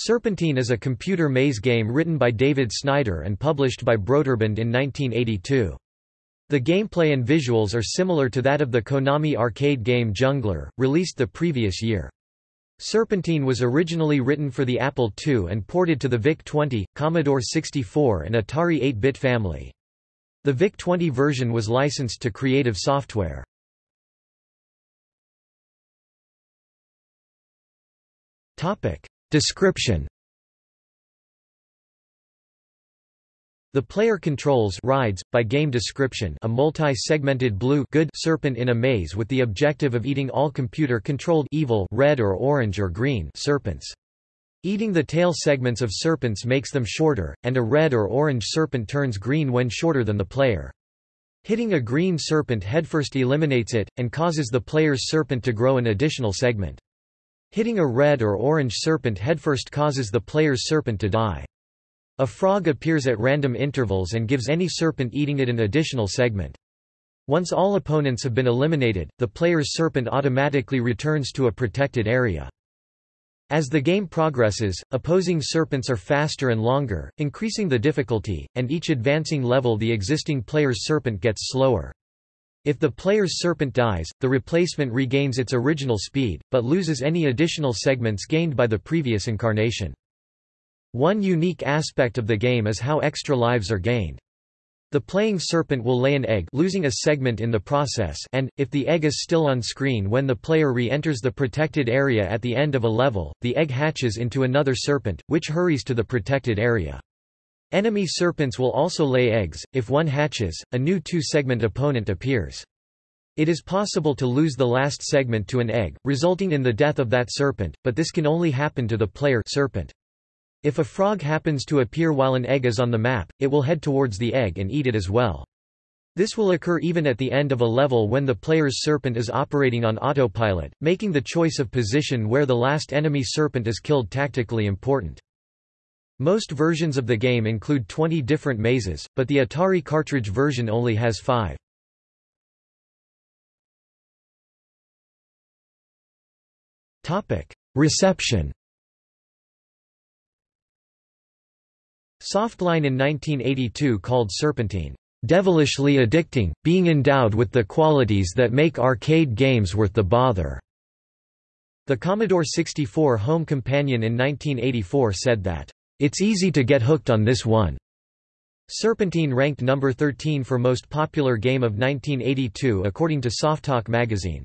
Serpentine is a computer maze game written by David Snider and published by Broderbund in 1982. The gameplay and visuals are similar to that of the Konami arcade game Jungler, released the previous year. Serpentine was originally written for the Apple II and ported to the VIC-20, Commodore 64 and Atari 8-bit family. The VIC-20 version was licensed to Creative Software. Description The player controls rides, by game description a multi-segmented blue good serpent in a maze with the objective of eating all computer-controlled evil red or orange or green serpents. Eating the tail segments of serpents makes them shorter, and a red or orange serpent turns green when shorter than the player. Hitting a green serpent headfirst eliminates it, and causes the player's serpent to grow an additional segment. Hitting a red or orange serpent headfirst causes the player's serpent to die. A frog appears at random intervals and gives any serpent eating it an additional segment. Once all opponents have been eliminated, the player's serpent automatically returns to a protected area. As the game progresses, opposing serpents are faster and longer, increasing the difficulty, and each advancing level the existing player's serpent gets slower. If the player's serpent dies, the replacement regains its original speed, but loses any additional segments gained by the previous incarnation. One unique aspect of the game is how extra lives are gained. The playing serpent will lay an egg losing a segment in the process and, if the egg is still on screen when the player re-enters the protected area at the end of a level, the egg hatches into another serpent, which hurries to the protected area. Enemy serpents will also lay eggs, if one hatches, a new two-segment opponent appears. It is possible to lose the last segment to an egg, resulting in the death of that serpent, but this can only happen to the player serpent. If a frog happens to appear while an egg is on the map, it will head towards the egg and eat it as well. This will occur even at the end of a level when the player's serpent is operating on autopilot, making the choice of position where the last enemy serpent is killed tactically important. Most versions of the game include 20 different mazes, but the Atari cartridge version only has 5. Reception Softline in 1982 called Serpentine, "...devilishly addicting, being endowed with the qualities that make arcade games worth the bother." The Commodore 64 Home Companion in 1984 said that, it's easy to get hooked on this one. Serpentine ranked number 13 for most popular game of 1982 according to Softalk magazine.